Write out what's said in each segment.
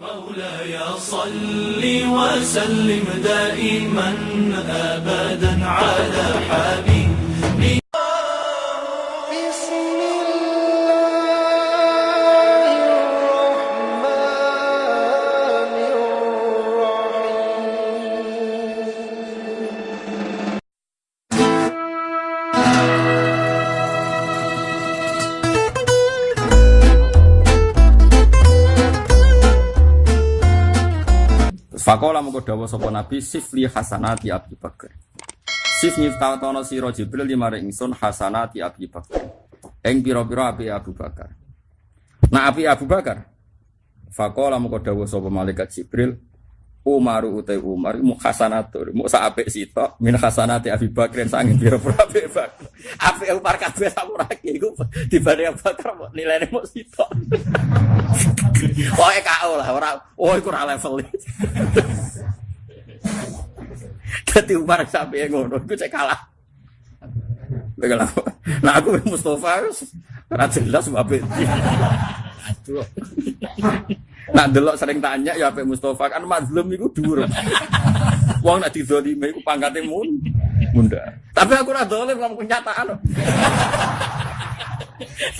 مولاي صل وسلم دائما ابدا على حبيبي. Fakola mengko dawa sapa Nabi sifli hasanati Abi Bakar. Sif nyiftono sira Jibril limare ingsun hasanati Abi Bakar. Ing pira-pira api Abu Bakar. Nah api Abu Bakar. Fakola mengko dawa sapa malaikat Jibril Umaru utai Umar mu hasanatur mu sak apik sitok min hasanati Abi Bakar sanging pira-pira apik Bakar. Apik Umar kabeh samurake iku dibanding Abu Bakar nilainya mau sitok. Oh, KO lah, ora oh iku ora level. Dadi Umar sampe ngono, iku cek kalah. Nah aku Mustafa ora jelas mbak Aduh. Nak delok sering tanya ya Pak Mustafa kan mazlum iku dhuwur. Wong nak didolime iku pangkate mun munda. Tapi aku ora dolim ngomong kenyataan.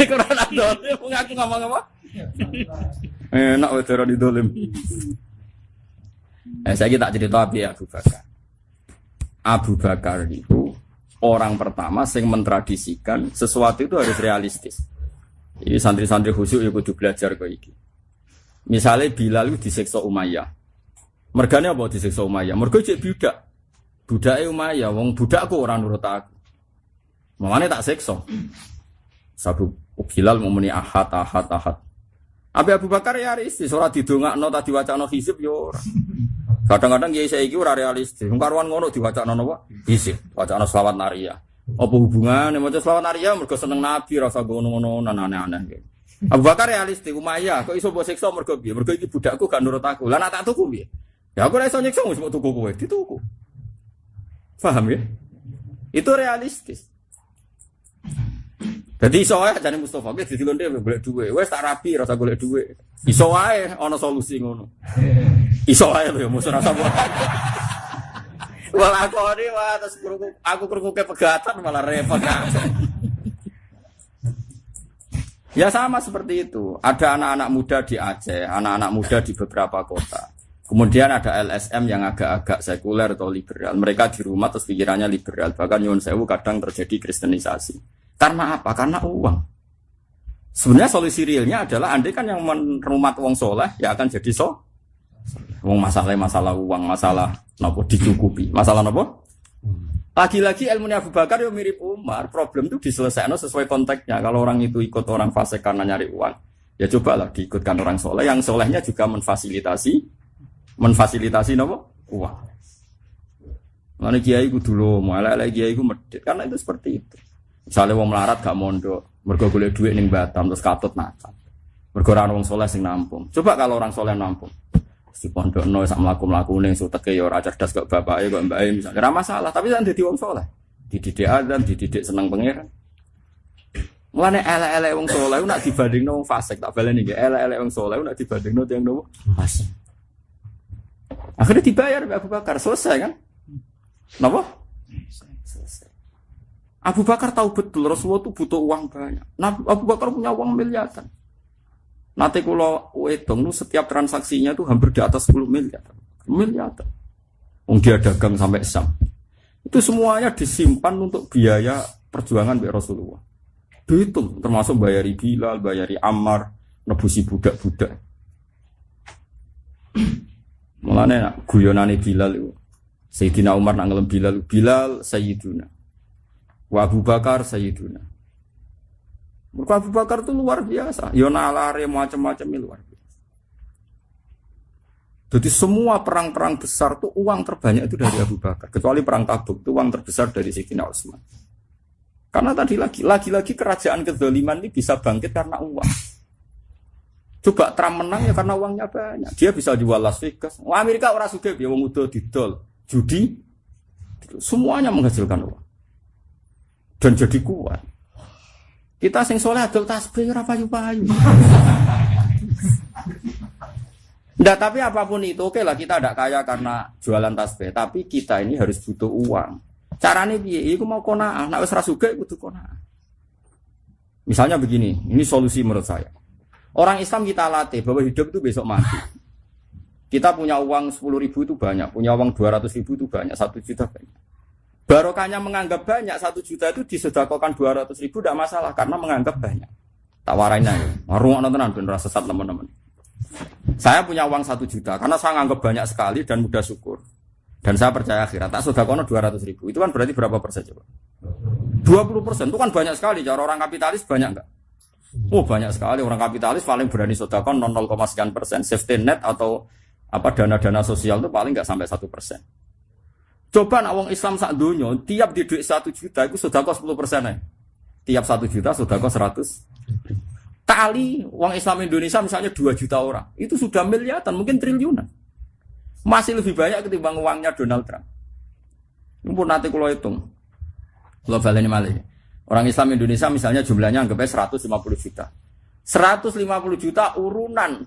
Iku ora dolim ngaku ngomong apa? Enak wae ora didolim. Eh saya tak cerita api Abu Bakar. Abu Bakar itu orang pertama yang mentradisikan sesuatu itu harus realistis. Ini santri-santri khusyuk ya kudu belajar kok iki. Misalnya Bilal itu disiksa Umayyah. Mergane apa disiksa Umayyah? Mergo cek budak. Budake Umayyah, wong budakku ora nurut aku. Mamane tak siksa. Sabu Bilal mau muni ahad ahad ahad. Abi Abu Bakar ya realistis, ora didongakno ta diwacana hizib yo ora. Kadang-kadang kiai saiki ora realistis. Wong karuan ngono diwacana napa? Hizib, wacana selawat nariyah. Apa hubungannya maca selawat nariyah mergo seneng Nabi rasa ngono-ngono aneh-aneh. Abu Bakar realistis, Umayyah kok iso mbok siksa mergo piye? Mergo iki budakku gak nurut aku. Lah nak tak tuku piye? Ya aku ora iso nyiksa wis tuku kowe, dituku. Paham ya? Itu realistis. Jadi iso wae jane Mustofa ki dadi lonte golek dhuwit. Wes tak rapi rasa golek dhuwit. Iso wae ana solusi ngono. Iso wae lho musuh rasa buat. Wah aku ini wah terus krungu aku krungu ke pegatan malah repot. Ya sama seperti itu. Ada anak-anak muda di Aceh, anak-anak muda di beberapa kota. Kemudian ada LSM yang agak-agak sekuler atau liberal. Mereka di rumah terus pikirannya liberal. Bahkan Yun Sewu kadang terjadi kristenisasi. Karena apa? Karena uang. Sebenarnya solusi realnya adalah andai kan yang merumat uang soleh ya akan jadi so. Uang masalah masalah uang, masalah nopo dicukupi, masalah nopo. Lagi-lagi ilmunya Abu Bakar yang mirip Umar, problem itu diselesaikan sesuai konteksnya. Kalau orang itu ikut orang fasik karena nyari uang, ya cobalah diikutkan orang soleh. Yang solehnya juga memfasilitasi, memfasilitasi nopo uang. Mana kiai dulu, malah kiai ku medit karena itu seperti itu. Misalnya wong melarat gak mondok, mergo golek duit ning Batam terus katut nakal. Mergo ora wong soleh sing nampung. Coba kalau orang soleh nampung. Di pondok no sak mlaku-mlaku ning suteke ya ora cerdas kok bapake kok mbake misalnya. Ora masalah, tapi kan dadi wong soleh. Dididik adzan, dididik seneng pangeran. Mulane elek-elek wong soleh nak dibandingno wong fasik tak baleni nggih. Elek-elek wong soleh nak dibandingno tiyang nopo? Fasik. Akhirnya dibayar Abu Bakar selesai kan? Napa? Selesai. Abu Bakar tahu betul Rasulullah itu butuh uang banyak. Nah, Abu Bakar punya uang miliaran. Nanti kalau wedong itu setiap transaksinya itu hampir di atas 10 miliar. Miliar. Wong dia dagang sampai Sam. Itu semuanya disimpan untuk biaya perjuangan Mbak Rasulullah. Dihitung termasuk bayari Bilal, bayari Ammar, nebusi budak-budak. Mulane guyonane Bilal itu. Sayyidina Umar nak Bilal, Bilal Sayyiduna. Wa Abu Bakar Sayyiduna. Mereka Abu Bakar itu luar biasa. Ya nalare macam-macam luar biasa. Jadi semua perang-perang besar itu uang terbanyak itu dari Abu Bakar. Kecuali perang Tabuk itu uang terbesar dari Sayyidina Utsman. Karena tadi lagi, lagi-lagi kerajaan kezaliman ini bisa bangkit karena uang. Coba Trump menang ya karena uangnya banyak. Dia bisa jual Las Vegas. Amerika orang suka ya wong udah didol, judi, semuanya menghasilkan uang dan jadi kuat. Kita sing soleh adol tasbih ora payu-payu. Tapi apa pun itu, oke lah kita tidak kaya karena jualan tasbih, tapi kita ini harus butuh uang. Caranya piye? Iku mau kona, nak wis ra sugih kudu kona. Misalnya begini, ini solusi menurut saya. Orang Islam kita latih bahwa hidup itu besok mati. Kita punya uang 10 ribu itu banyak, punya uang 200 ribu itu banyak, satu juta banyak. Barokahnya menganggap banyak, satu juta itu disedekahkan 200 ribu tidak masalah karena menganggap banyak. Tawarannya ya, warung tenan ben rasa sesat teman-teman. Saya punya uang satu juta karena saya anggap banyak sekali dan mudah syukur. Dan saya percaya akhirat. Tak sudah kono 200 ribu. Itu kan berarti berapa persen coba? 20 persen. Itu kan banyak sekali. Cara orang kapitalis banyak enggak? Oh banyak sekali. Orang kapitalis paling berani sodakon 0, sekian persen. Safety net atau apa dana-dana sosial itu paling enggak sampai satu persen. Coba nak wong Islam sak dunia, tiap di duit satu juta itu sudah 10 persen ya. Tiap satu juta sudah kos 100 kali uang Islam Indonesia misalnya 2 juta orang itu sudah miliaran mungkin triliunan masih lebih banyak ketimbang uangnya Donald Trump. Ini pun nanti kalau hitung. Kalau balik malah. Orang Islam Indonesia misalnya jumlahnya anggapnya 150 juta. 150 juta urunan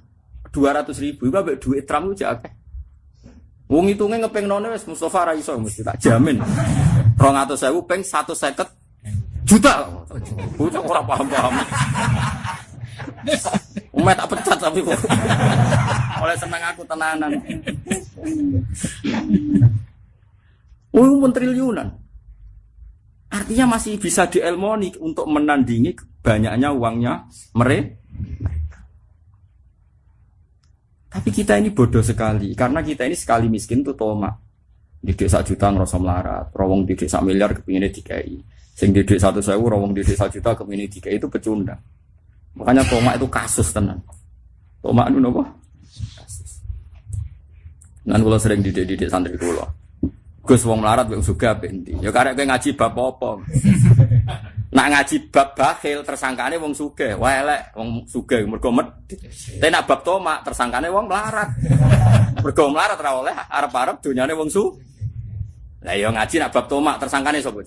200 ribu. Itu duit Trump itu jaga. Wong hitungnya ngepeng none wes Mustafa Raiso mesti tak jamin. Peng satu seket juta. Bocah orang paham paham. Umat tak pecat tapi kok. Oleh senang aku tenanan. Oh, pun triliunan. Artinya masih bisa dielmoni untuk menandingi banyaknya uangnya mereka. Tapi kita ini bodoh sekali karena kita ini sekali miskin tuh toma. Di desa juta ngerasa melarat, rawong di desa miliar kepinginnya dikai. Sing di desa satu sewu, rawong di desa juta kepingin dikai itu pecundang. Makanya toma itu kasus tenan. Toma itu apa? Kasus. Nan kula sering didik-didik santri kula. Gus wong melarat wong suga benti. Ya karek kowe ngaji bab apa? Nak ngaji bab bakhil tersangkane wong sugih, wae elek wong sugih mergo medhit. Tapi nak bab tomak tersangkane wong melarat. Mergo melarat ora oleh arep-arep donyane wong su. Lah ya ngaji nak bab tomak tersangkane sapa?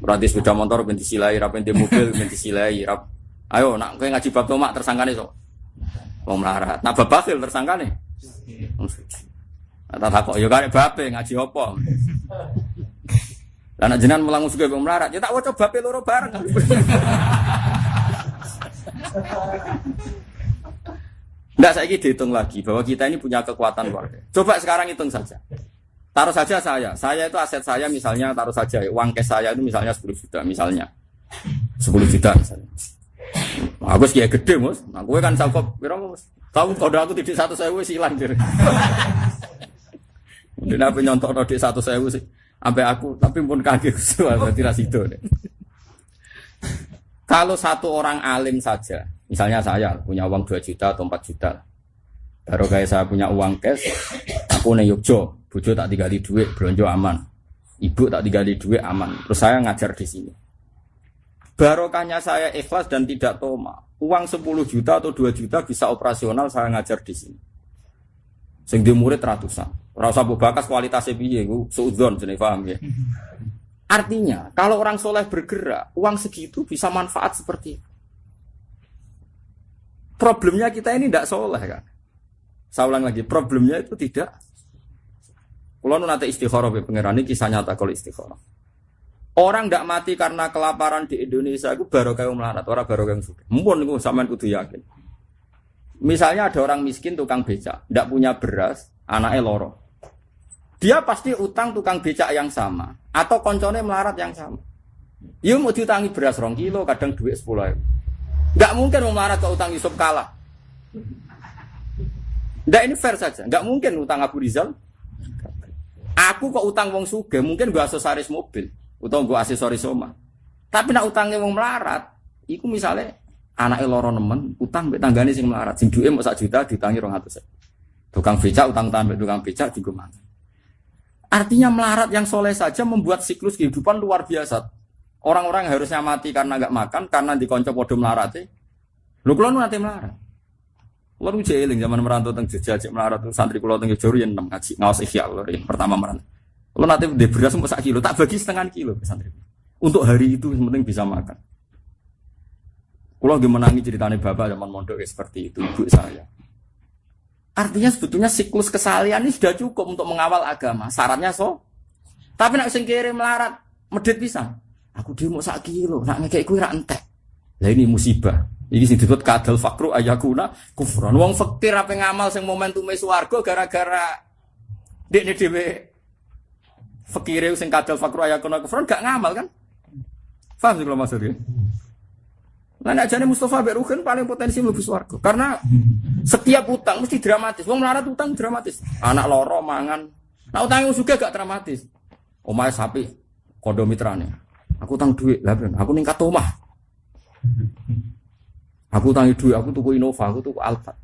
Berarti sepeda motor binti silai, rap binti mobil binti silai, rap. Ayo nak kowe ngaji bab tomak tersangkane sapa? Wong melarat. Nak bab bakhil tersangkane. Wong suci. Tak takok ya karek bape ngaji apa? Lah nek jenengan sugih wong melarat, ya tak waca bape loro bareng. Enggak saya dihitung lagi bahwa kita ini punya kekuatan luar biasa. Coba sekarang hitung saja. Taruh saja saya, saya itu aset saya misalnya taruh saja uang cash saya itu misalnya 10 juta misalnya. 10 juta misalnya. Aku sih gede mus, aku kan sangkop, kira mus. Tahu kode aku tidak satu saya wes hilang jadi. Mungkin apa nyontok di satu saya sih, sampai aku, tapi pun kaget tidak situ deh. Kalau satu orang alim saja, misalnya saya punya uang 2 juta atau 4 juta, baru kayak saya punya uang cash, aku nih Yogyo, bujo tak digali duit, belanja aman, ibu tak digali duit aman, terus saya ngajar di sini. Barokahnya saya ikhlas dan tidak toma. Uang 10 juta atau 2 juta bisa operasional saya ngajar di sini. Sing di murid ratusan. Rasa bakas kualitasnya piye ku suudzon jenenge paham ya. Artinya, kalau orang soleh bergerak, uang segitu bisa manfaat seperti itu. Problemnya kita ini tidak soleh kan. Saya ulang lagi, problemnya itu tidak. Kalau nanti istikharah ya pangeran ini kisah nyata kalau istikharah. Orang tidak mati karena kelaparan di Indonesia itu baru kayak melarat, orang baru kayak suka. Mumpun itu sampean kudu yakin. Misalnya ada orang miskin tukang becak, tidak punya beras, anaknya loro. Dia pasti utang tukang becak yang sama atau koncone melarat yang sama. Iya mau diutangi beras rong kilo, kadang duit sepuluh ribu. Gak mungkin mau melarat ke utang Yusuf kalah. Nggak ini fair saja. Nggak mungkin utang Abu Rizal. Aku kok utang wong suge, mungkin gua aksesoris mobil, utang gua aksesoris oma. Tapi nak utangnya wong melarat, iku misalnya anak loro nemen, utang mbek tanggane sing melarat, sing duwe mau sak juta ditangi rong atus. Tukang becak utang utang tukang becak juga mana. Artinya melarat yang soleh saja membuat siklus kehidupan luar biasa. Orang-orang yang harusnya mati karena nggak makan, karena dikonco podo melarat. Lu kalau nanti melarat. Nu jeeling zaman merantau teng Jogja cek melarat tuh santri kulo teng Jogja yen enam ngaji ngawas ikhya yang pertama merantau. Kulo nanti di beras mau kilo, tak bagi setengah kilo ke santri. Untuk hari itu yang penting bisa makan. Kulo lagi menangi ceritanya bapak zaman mondok ya seperti itu ibu saya. Artinya sebetulnya siklus kesalian ini sudah cukup untuk mengawal agama. Syaratnya so. Tapi nak sing kiri melarat, medit bisa. Aku mau sak kilo, nak ngekek kue ra entek. Lah ini musibah. Iki sing disebut kadal fakru ayakuna kufron. Wong fakir apa ngamal sing momentume swarga gara-gara dekne dhewe fakire sing kadal fakru ayakuna kufron gak ngamal kan? Paham sih kalau maksudnya? Nah, nek jane Mustafa Mbak Ruhin paling potensi mlebu swarga. Karena setiap utang mesti dramatis. Wong melarat utang dramatis. Anak loro mangan. Nah, utang juga gak dramatis. Omahe sapi kondo mitrane. Aku utang duit, lah ben aku ningkat omah. Aku utangi duit, aku tuku Innova, aku tuku Alphard.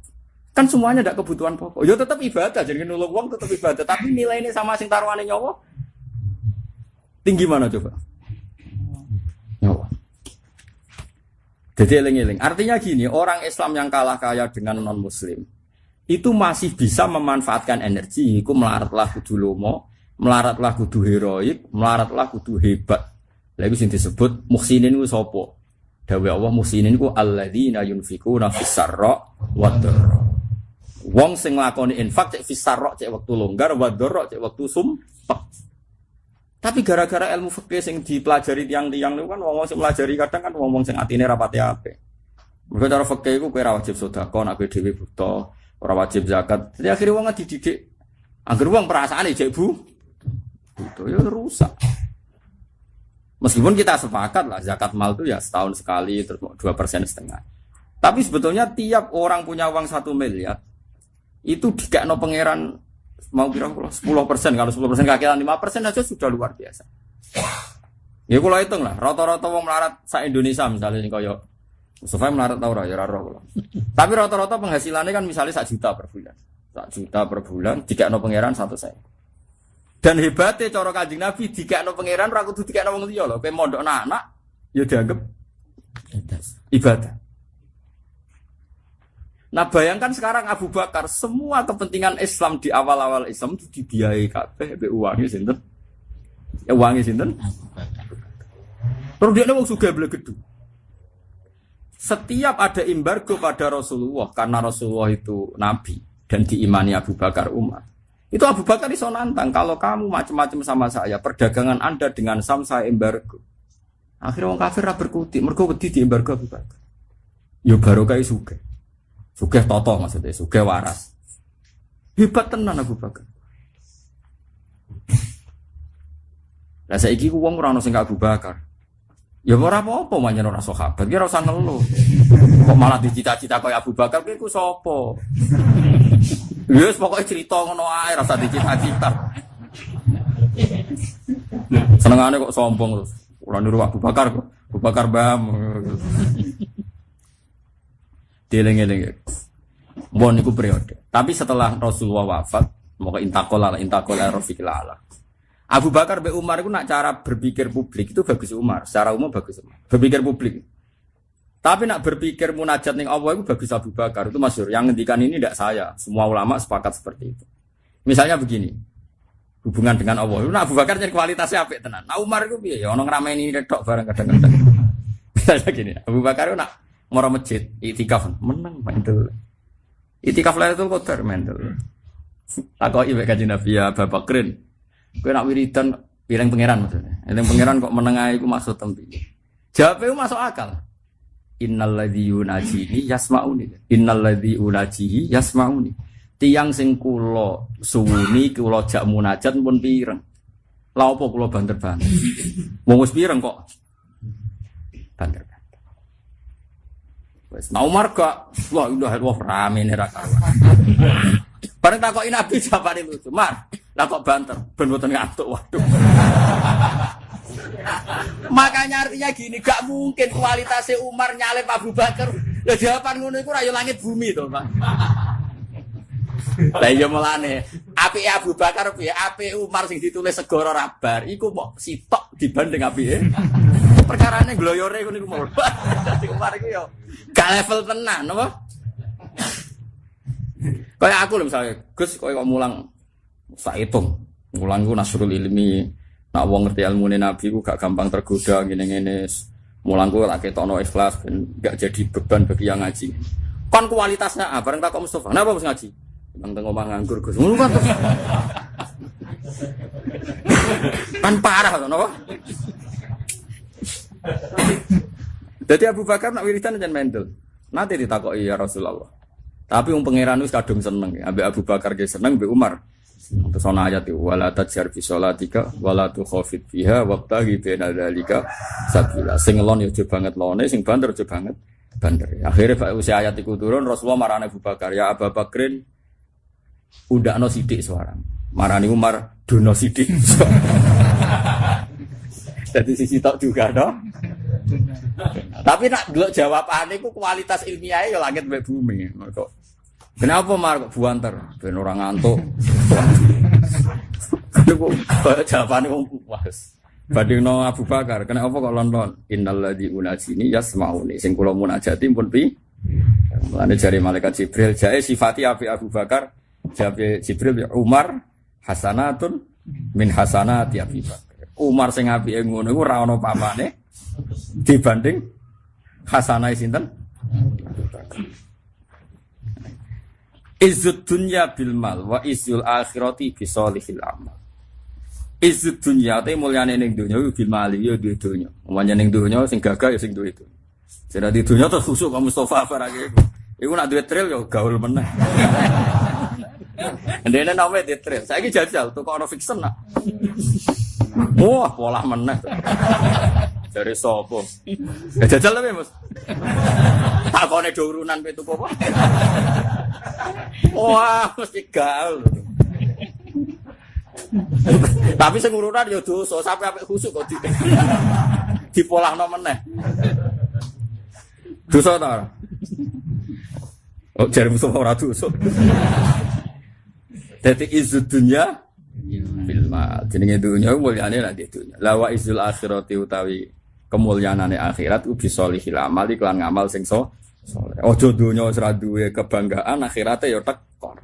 Kan semuanya ada kebutuhan pokok. Ya tetap ibadah, jadi nulung uang tetap ibadah. Tapi nilai ini sama sing taruhannya nyawa tinggi mana coba? Jadi eling-eling. Artinya gini, orang Islam yang kalah kaya dengan non Muslim itu masih bisa memanfaatkan energi. Iku melaratlah kudu lomo, melaratlah kudu heroik, melaratlah kudu hebat. Lalu sing disebut muhsinin ku sopo. Dawe Allah muhsinin ku alladzina yunfikuna fis sarra wad dharra. Wong sing nglakoni infak cek fis cek wektu longgar wad dharra cek wektu sumpek. Tapi gara-gara ilmu fikih sing dipelajari tiang-tiang itu kan wong sing pelajari kadang kan wong sing atine rapati apik. Mergo cara fikih iku kowe ora wajib sedekah nek kowe dhewe buta, ora wajib zakat. Jadi akhirnya wong dididik Angger wong perasaane jek bu, buta ya rusak. Meskipun kita sepakat lah zakat mal itu ya setahun sekali terus dua persen setengah. Tapi sebetulnya tiap orang punya uang satu miliar itu dikakno pangeran mau kira sepuluh persen kalau sepuluh persen kakiran lima persen aja sudah luar biasa. Ya kalau hitung lah rata-rata wong melarat sa Indonesia misalnya nih koyo Mustafa melarat tau ya raro kalau. Tapi rata-rata penghasilannya kan misalnya sak juta per bulan, sak juta per bulan dikakno pangeran satu saya. Dan hebatnya cara kanjeng Nabi dikakno pangeran ora kudu dikakno wong liya lho. Kowe mondok anak ya dianggap ibadah. Nah bayangkan sekarang Abu Bakar semua kepentingan Islam di awal-awal Islam itu dibiayai kabeh be uangnya sinten? Ya uangnya sinten? Terus dia wong sugih blegedu. Setiap ada embargo pada Rasulullah karena Rasulullah itu nabi dan diimani Abu Bakar Umar. Itu Abu Bakar iso nantang kalau kamu macam-macam sama saya, perdagangan Anda dengan Sam saya embargo. Akhirnya orang kafir ra berkutik, mergo wedi di embargo Abu Bakar. Yo barokah sugih. Sugih toto maksudnya, sugih waras. Hebat tenan Abu Bakar. Lah saiki ku wong ora ono sing Abu Bakar. Ya ora apa-apa manjen ora sahabat, ki ora usah ngeluh. Kok malah dicita-cita kaya Abu Bakar ki ku sapa? Wis pokoknya cerita ngono ae rasa dicita-cita. Senengane kok sombong terus. Ora niru Abu Bakar kok. Abu Bakar bam. Dieling-eling. Bon niku periode. Tapi setelah Rasulullah wafat, mau intakola intakola rafiqil ala. Abu Bakar be Umar itu nak cara berpikir publik itu bagus Umar, secara umum bagus Umar. Berpikir publik. Tapi nak berpikir munajat ning Allah itu bagus Abu Bakar itu masyur. Yang ngendikan ini tidak saya. Semua ulama sepakat seperti itu. Misalnya begini, hubungan dengan Allah. Nah Abu Bakar jadi kualitasnya apik tenan. Nah Umar itu piye? Ya ono ngrameni redok bareng kadang-kadang. Misalnya gini, Abu Bakar itu nak moro masjid, itikaf menang mendel. Itikaf Lailatul Qadar mendel. Takoki mek kanjeng Nabi ya Abu Bakrin. Kowe nak wiridan pilih pangeran maksudnya. Eling pangeran kok menengahi iku maksud tempi. Jawabnya masuk akal. Innal ladzi yunajini yasmauni. Innal ladzi unajihi yasmauni. Tiang sing kula suwuni kula jak munajat pun pireng. Lah apa kula banter-banter. Wong wis pireng kok. Banter. Wes nah Umar gak wah udah wah rame nih raka. Bareng takoki Nabi jawabane lucu. Mar, lah kok banter ben mboten ngantuk. Waduh. Makanya artinya gini, gak mungkin kualitasnya Umar nyalip Abu Bakar. Lah jawaban ngono iku ra yo langit bumi to, Pak. Lah iya mulane, apike Abu Bakar piye? Apike Umar sing ditulis segara rabar iku kok sitok dibanding apike. Perkarane gloyore ngono iku mau. Dadi Umar iku yo gak level tenan, apa? Kayak aku lho misalnya, Gus kowe kok mulang sak hitung. Mulang ku nasrul ilmi, Nak wong ngerti ilmu Nabi ku gak gampang tergoda ngene-ngene. Mulang ku tak ketokno ikhlas ben gak jadi beban bagi yang ngaji. Kon kualitasnya apa? Bareng tak Mustafa. Kenapa harus ngaji? Nang teng omah nganggur Gus. Ngono kan kan parah to napa? Jadi Abu Bakar nak wiridan jangan mendel. Nanti ditakoki ya Rasulullah. Tapi wong pangeran wis kadung seneng, ambek Abu Bakar ge seneng, ambek Umar. Terus ana ayat itu wala tajjar fi sholatika wala tukhafit fiha wabtaghi baina dzalika sabila. Sing lon yo aja banget lone, sing banter aja banget banter. Akhirnya usia ayat iku turun Rasulullah marane Abu Bakar, ya Abu Bakrin undakno sidik suara. Marani Umar dono sidik. Jadi sisi tok juga dong. Tapi nak dulu jawabane ku kualitas ilmiahnya ya langit mbek bumi. Kok Kenapa mar kok buanter? Ben orang ngantuk. Iku jawabane wong puas. Bandingno Abu Bakar, kenapa kok London? Innalladzi unajini yasmauni. Sing kula munajati pun pi. Mulane jari malaikat Jibril, jae sifati api Abu Bakar, jabe Jibril ya Umar hasanatun min hasanati Abi Bakar. Umar sing apike ngono iku ora ana papane dibanding hasanah sinten? Abu Bakar. Izzud dunya bil mal wa izzul akhirati bi solihil amal. Izzud dunya te mulyane ning donya bil mali ya duwe donya. Umane ning donya sing gagah ya sing duwe itu. Sing di terus khusuk kamu Mustafa barake iku. Nak duwe tril ya gaul meneh. Ndene nome di tril. Saiki jajal kok ono fiction nak. Wah, pola meneh. Dari sopo? Ya jajal tapi Mas. Takone do urunan pitu apa? Wah, mesti gaul. Tapi sing urunan ya dosa, sampe apik khusuk kok di dipolahno meneh. Dosa ta? Oh, jare musuh ora dosa. Dadi izud dunya bil mal. Jenenge dunya mulyane lah di dunya. La wa izul akhirati utawi kemuliaanane akhirat ubi solihil amal iklan ngamal sing so. Ojo dunya kebanggaan akhirate ya tekor.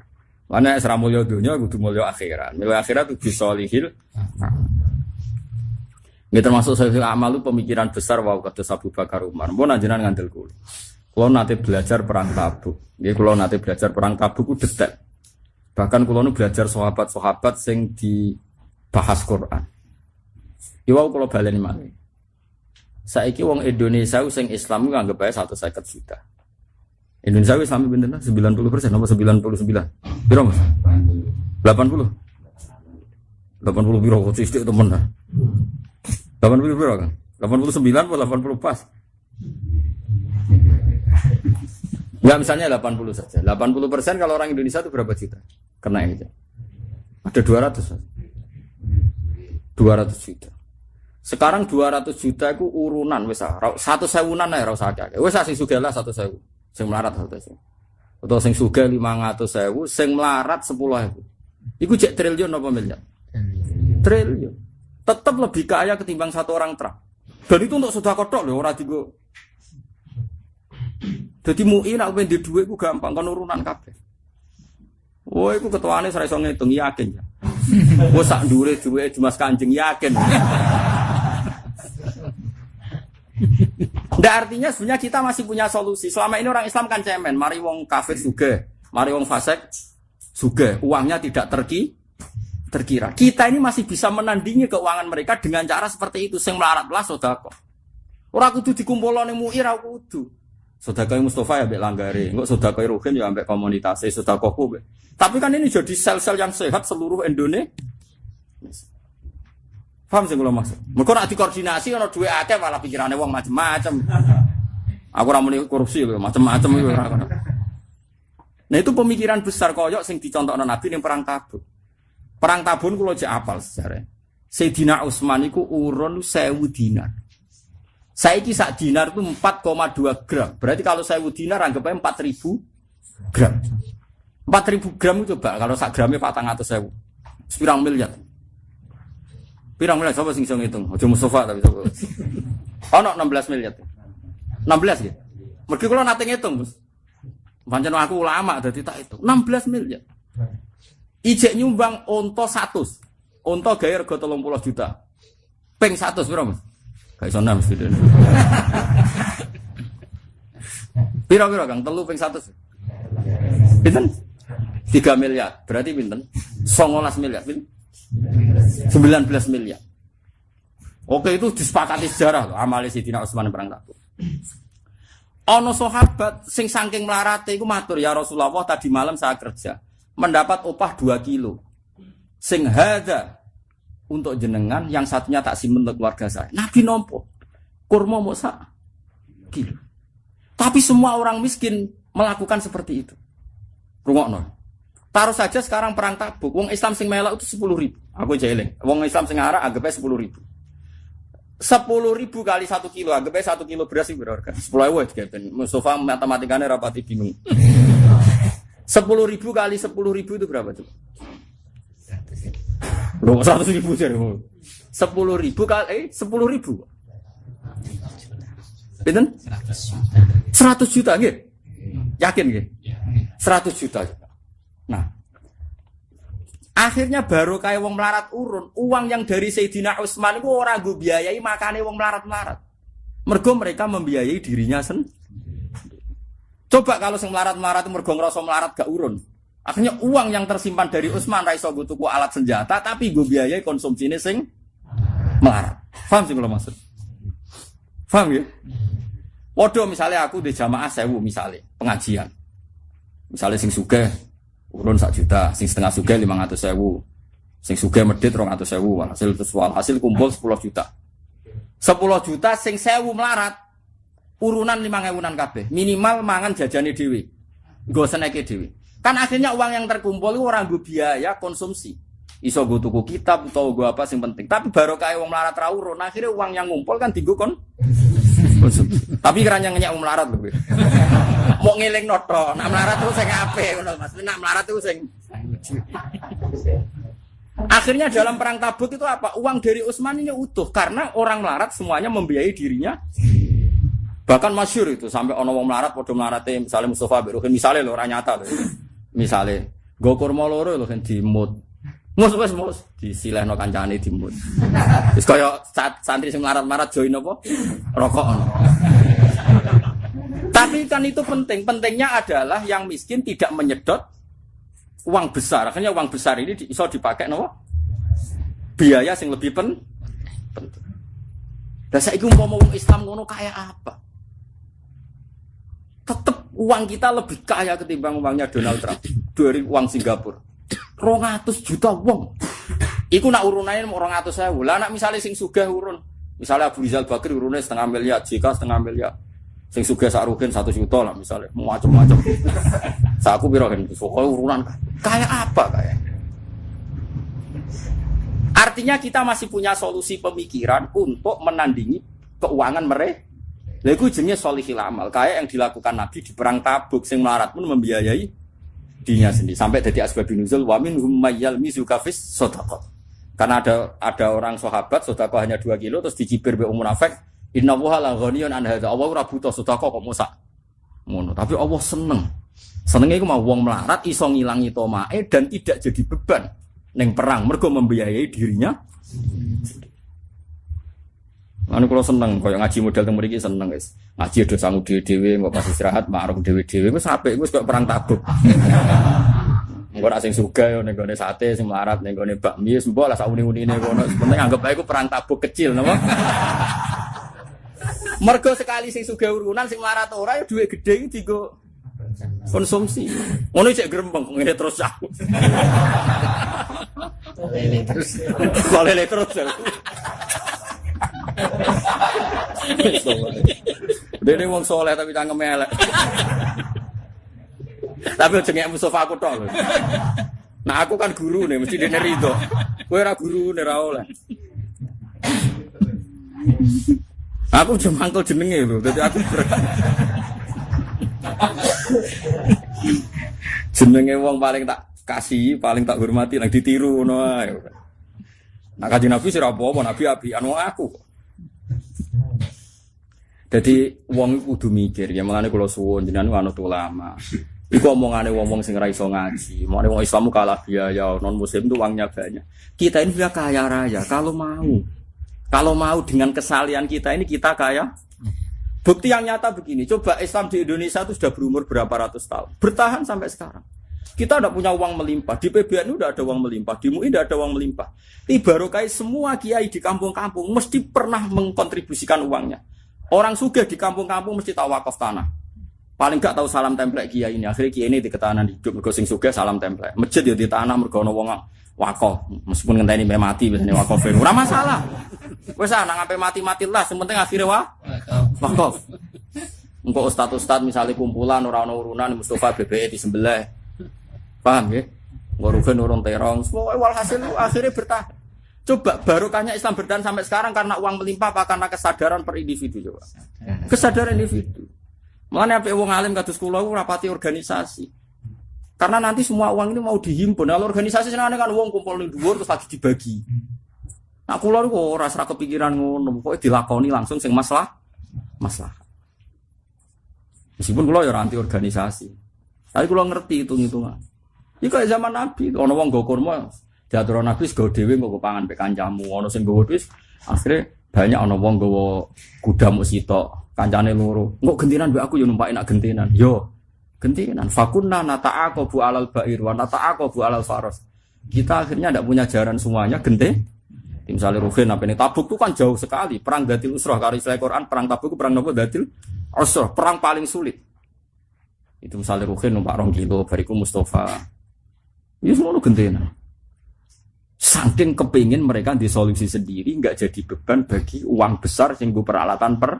Mana nek ra mulya dunya kudu mulya akhirat. Mulya akhirat ubi solihil Ini termasuk solihil amal itu pemikiran besar wow kata Abu Bakar Umar. Mau najenan ngandel kulo. Kulo nanti belajar perang tabuk. Nggih kulo nanti belajar perang tabuk ku. Bahkan kulo nu belajar sahabat-sahabat sing dibahas Quran. Iwau kulo baleni malih. Saiki wong Indonesia sing Islam ku anggap ae 150 juta. Indonesia Islam pinten 90 persen apa 99? Piro Mas? 80. 80 piro kok sithik temen. 80 piro kan? 89 atau 80 pas? Ya misalnya 80 saja. 80 persen kalau orang Indonesia itu berapa juta? Kena ini. Ada 200. Mas. 200 juta. Sekarang 200 juta itu urunan wis ah. Satu sewunan ae ora usah akeh. Wis ah, sing sugih lah satu sewu. Sing melarat satu sewu. Atau sing sugih 500 sewu, sing melarat 10 ewu. Iku cek triliun apa miliar? Triliun. Tetap lebih kaya ketimbang satu orang Trump. Dan itu untuk sudah kotok loh, orang digo. Jadi mui nak pengen di duit, gampang kan urunan kabeh. Wah, iku ketuane saya iso ngitung yakin ya. Wah, sak dure duit cuma kanjeng yakin. Nggak artinya sebenarnya kita masih punya solusi. Selama ini orang Islam kan cemen, mari wong kafir suge, mari wong fasik suge, uangnya tidak terki terkira. Kita ini masih bisa menandingi keuangan mereka dengan cara seperti itu. Sing melarat lah sodako. Orang kudu dikumpul ning muir aku kudu. Sodako Mustafa ya ambek langgare, enggak sodako Ruhin ya ambek komunitas, sodako ku. Tapi kan ini jadi sel-sel yang sehat seluruh Indonesia. Paham sih kalau maksud? Mereka nak dikoordinasi kalau duit akeh malah pikirannya wong macem-macem. Aku ora muni korupsi lho, macem-macem itu kono. Nah itu pemikiran besar koyok sing dicontohno Nabi ning perang Tabuk. Perang Tabun kula jek apal sejarah. Sayyidina Utsman iku urun 1000 dinar. Saiki sak dinar itu 4,2 gram. Berarti kalau 1000 dinar anggapnya 4000 gram. 4000 gram itu coba kalau sak gramnya 400.000. Sepirang miliar. Pirang miliar sapa sing iso ngitung? Aja Mustafa tapi sapa. Ono 16 miliar. 16 ya. Mergi kula nate ngitung, Gus. Pancen aku ulama dadi tak itu. 16 miliar. Ijek nyumbang onto 100. Onto gawe rega 30 juta. Ping 100 piro, Mas? Iso nang mesti. Piro-piro Kang? Telu ping 100. Pinten? 3 miliar. Berarti pinten? 19 miliar. Pinten? 19 miliar. Oke itu disepakati sejarah loh. Amali Sidina Utsman perang Tabuk. Ono sahabat sing saking melarate iku matur ya Rasulullah tadi malam saya kerja mendapat upah 2 kilo. Sing hada untuk jenengan yang satunya tak simpen untuk keluarga saya. Nabi nompo kurma mau sak kilo. Tapi semua orang miskin melakukan seperti itu. Rungokno. Taruh saja sekarang perang tabuk, wong Islam sing melok itu sepuluh ribu. Aku jeling. Wong Islam sing arah anggapnya sepuluh ribu. Sepuluh ribu kali satu kilo, anggapnya satu kilo beras itu berharga. Sepuluh ribu ya, Mustafa matematikanya rapati bingung. Sepuluh ribu kali sepuluh ribu itu berapa coba? Loh, seratus ribu jadi Sepuluh ribu kali, eh, sepuluh ribu. Pinten? Seratus juta, gitu. Yakin, gitu? Seratus juta. Nah, akhirnya baru kayak wong melarat urun, uang yang dari Sayyidina Utsman itu orang gue biayai makanya wong melarat-melarat. Mergo mereka membiayai dirinya sendiri. Coba kalau sing melarat-melarat mergo ngerasa melarat gak urun. Akhirnya uang yang tersimpan dari Utsman raiso gue tuku alat senjata tapi gue biayai konsumsinya sing melarat. Paham sih kalau maksud? Paham ya? Waduh misalnya aku di jamaah sewu misalnya pengajian. Misalnya sing suge urun sak juta, sing setengah suge lima ratus sewu, sing suge medit rong ratus sewu, hasil tersual hasil kumpul sepuluh juta. Sepuluh juta sing sewu melarat, urunan lima ngewunan kabeh, minimal mangan jajani dewi, gue seneki dewi. Kan akhirnya uang yang terkumpul itu orang gue biaya konsumsi. Iso gue tuku kitab atau gue apa sing penting. Tapi baru kayak uang melarat rawurun, akhirnya uang yang ngumpul kan tigo kon. Tapi kerannya ngenyak uang melarat lebih. Mau ngiling noto, nak melarat terus sing ape ngono Mas. Nak melarat terus sing Akhirnya dalam perang Tabuk itu apa? Uang dari Utsman ini utuh karena orang melarat semuanya membiayai dirinya. Bahkan masyur itu sampai ono wong melarat padha melarate misalnya Mustafa Beruhin misalnya lho ora nyata lho. Misalnya go kurma loro lho kan dimut. Mus wis mus disilehno kancane dimut. Wis kaya santri sing melarat-melarat join apa? Rokok. Tapi kan itu penting. Pentingnya adalah yang miskin tidak menyedot uang besar. Akhirnya uang besar ini bisa dipakai no? biaya yang lebih pen penting. Dan saya mau Islam ngono kayak apa? Tetap uang kita lebih kaya ketimbang uangnya Donald Trump dari uang Singapura. Rongatus juta uang. Iku nak urunannya mau rongatus saya. Lah nak misalnya sing sugih urun, misalnya Abu Rizal Bakri urunnya setengah miliar, jika setengah miliar. Sing suge sarukin satu juta lah misalnya, macam-macam. Saku biro kan, pokoknya urunan kayak apa kayak. Artinya kita masih punya solusi pemikiran untuk menandingi keuangan mereka. Lalu jenis solihil amal, kayak yang dilakukan Nabi di perang Tabuk, sing melarat pun membiayai dirinya sendiri. Sampai jadi asbab nuzul, wamin humayyal mizukafis sodakot. Karena ada ada orang sahabat sodakot hanya 2 kilo terus dicibir be munafik Inna wuha la ghaniyun an hadza. Allah ora butuh sedekah kok musak. Ngono, tapi Allah seneng. Senengnya iku mau wong melarat iso ngilangi tomae dan tidak jadi beban neng perang mergo membiayai dirinya. Anu kalau seneng, kaya ngaji model teng mriki seneng guys. Ngaji do sangu dhewe-dhewe, kok pas istirahat ma'ruf dhewe-dhewe wis apik wis kok perang tabuk. Engko nak sing suga yo ning gone sate sing melarat gone bakmi mbok lah sak uni-unine kono. Penting anggap ae iku perang tabuk kecil napa. Mergo sekali sing sugih urunan sing marat ora ya dhuwit gedhe iki dienggo konsumsi. Ngono cek grembeng ngene terus aku. Lele terus. Lele terus. Dene wong soleh tapi cangkem elek. Tapi jenenge Mustafa aku tok. Nah aku kan guru nih, mesti dene rido. Kowe ora guru ora oleh. Aku cuma mangkel jenenge lho, dadi aku jenenge wong paling tak kasih, paling tak hormati, nang ditiru ae. Nah kaji Nabi sih apa Nabi api anu aku. Jadi wong kudu mikir, ya mengenai kalau suwon jenengan anu ulama. Iku omongane wong-wong sing ra iso ngaji. Mau wong Islam kalah biaya, non muslim itu uangnya banyak. Kita ini sudah kaya raya kalau mau. Kalau mau dengan kesalian kita ini kita kaya. Bukti yang nyata begini, coba Islam di Indonesia itu sudah berumur berapa ratus tahun, bertahan sampai sekarang. Kita tidak punya uang melimpah. Di PBN udah ada uang melimpah. Di MUI tidak ada uang melimpah. Barokai semua kiai di kampung-kampung mesti pernah mengkontribusikan uangnya. Orang suge di kampung-kampung mesti tahu wakaf tanah. Paling gak tahu salam template kiai ini. Akhirnya kiai ini di ketahanan hidup. Mergo sing salam template. Masjid ya di tanah mergo ono wong wakaf. Meskipun ngenteni sampai mati biasanya wakaf. Ora masalah. Wes nang sampai mati-mati lah. Sementing akhirnya wah wakaf. Engkau ustad-ustad misalnya kumpulan orang-orang urunan Mustafa BBE di sebelah Paham ya? Ngorugen urung terong. Semua walhasil akhirnya bertahan. Coba barokahnya Islam bertahan sampai sekarang karena uang melimpah apa karena kesadaran per individu coba. Kesadaran individu. Mana apa wong alim kados kula rapati organisasi. Karena nanti semua uang ini mau dihimpun. Kalau organisasi senang kan uang kumpul di dhuwur terus lagi dibagi. Nah kula niku ora ora kepikiran ngono, pokoke dilakoni langsung sing masalah masalah. Meskipun kula ya ora anti organisasi. Tapi kula ngerti hitung-hitungan. Iki kayak zaman Nabi, ono wong nggo kurma, diatur Nabi sego dhewe nggo pangan pek kancamu, ono sing nggo wis akhirnya banyak ono wong nggo kuda muk sitok, kancane loro. Engko gentinan mbek aku yo numpak enak gentinan. Yo gentinan. Fakunna nata'aqabu alal ba'ir wa nata'aqabu alal faros. Kita akhirnya tidak punya jaran semuanya gente. Misalnya Ruhin apa ini Tabuk itu kan jauh sekali. Perang Datil Usroh kalau istilah Quran perang Tabuk itu perang nopo Datil Usroh, perang paling sulit. Itu misalnya Ruhin numpak rong kilo, bariku Mustafa. Ini semua lu gentena. Saking kepingin mereka disolusi sendiri, nggak jadi beban bagi uang besar sehingga peralatan per.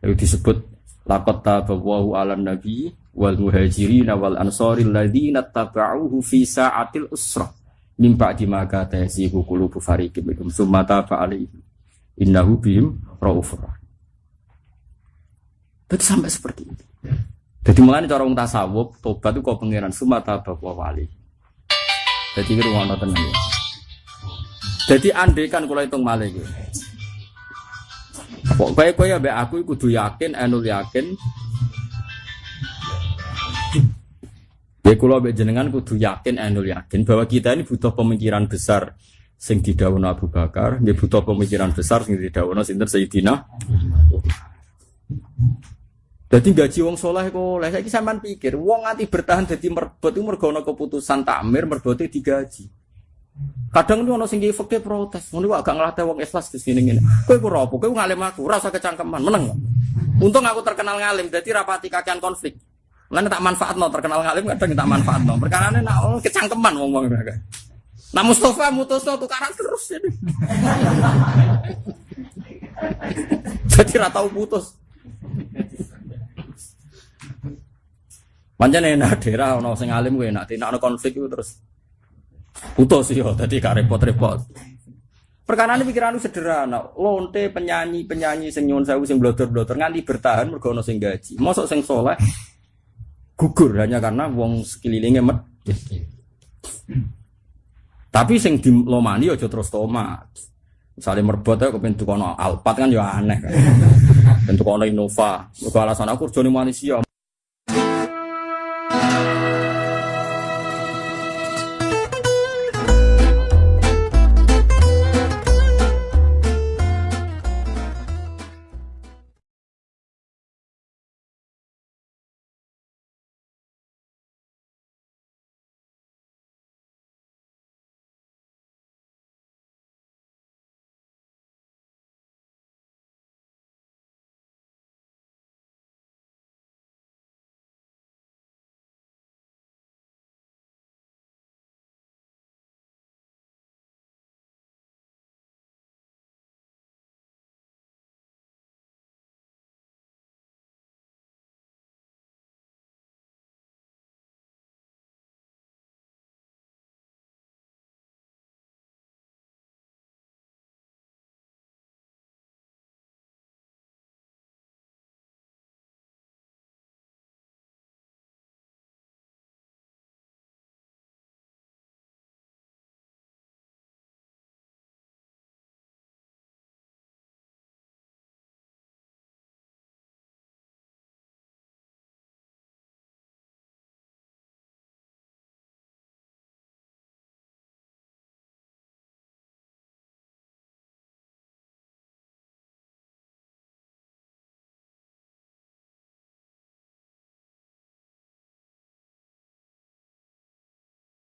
Itu disebut lakot tabawahu ala nabi wal muhajirin wal ansori ladina taba'uhu fi sa'atil usrah min ba'di ma kata yasihu qulubu fariqin minhum summa taba alaihi innahu bihim raufur. Jadi sampai seperti itu. Jadi mulai cara wong tasawuf, tobat itu kok pangeran sumata bawa wali. Jadi itu rumah tenang ya. Jadi andai kan kalau hitung malah gitu. Pokoknya kau ya be aku kudu yakin, enul yakin. Ya kalau be jenengan kudu yakin, enul yakin bahwa kita ini butuh pemikiran besar sing didhawuhna Abu Bakar, dia butuh pemikiran besar sing didhawuhna sinten Sayyidina. Jadi gaji wong soleh kok, lah saya sampean pikir, wong nganti bertahan jadi merbot itu mergo keputusan takmir merbote digaji. Kadang itu ono sing fakir protes, ngono agak ngelatih wong ikhlas di sini ngene. Kowe ku rapo, kowe ngalim aku, rasa kecangkeman, meneng. Untung aku terkenal ngalim, jadi rapati kakean konflik. Lan tak manfaatno terkenal ngalim kadang tak manfaatno. Perkarane nak oh, kecangkeman wong-wong mereka. Nah Mustafa mutusno tukaran terus jadi. jadi ra tau putus. Pancen enak daerah ono sing alim kuwi enak, nek ono konflik itu terus putus yo dadi gak repot-repot. Perkara ini pikiran sederhana, lonte penyanyi penyanyi sing nyuwun sewu sing blotor-blotor nganti bertahan mergo sing gaji. Mosok sing soleh gugur hanya karena wong sekelilingnya med. Tapi sing dilomani aja terus tomat. Misalnya merbot ya kepen tukono Alphard kan ya aneh kan. Tukono Innova. Alasan aku kerja Malaysia.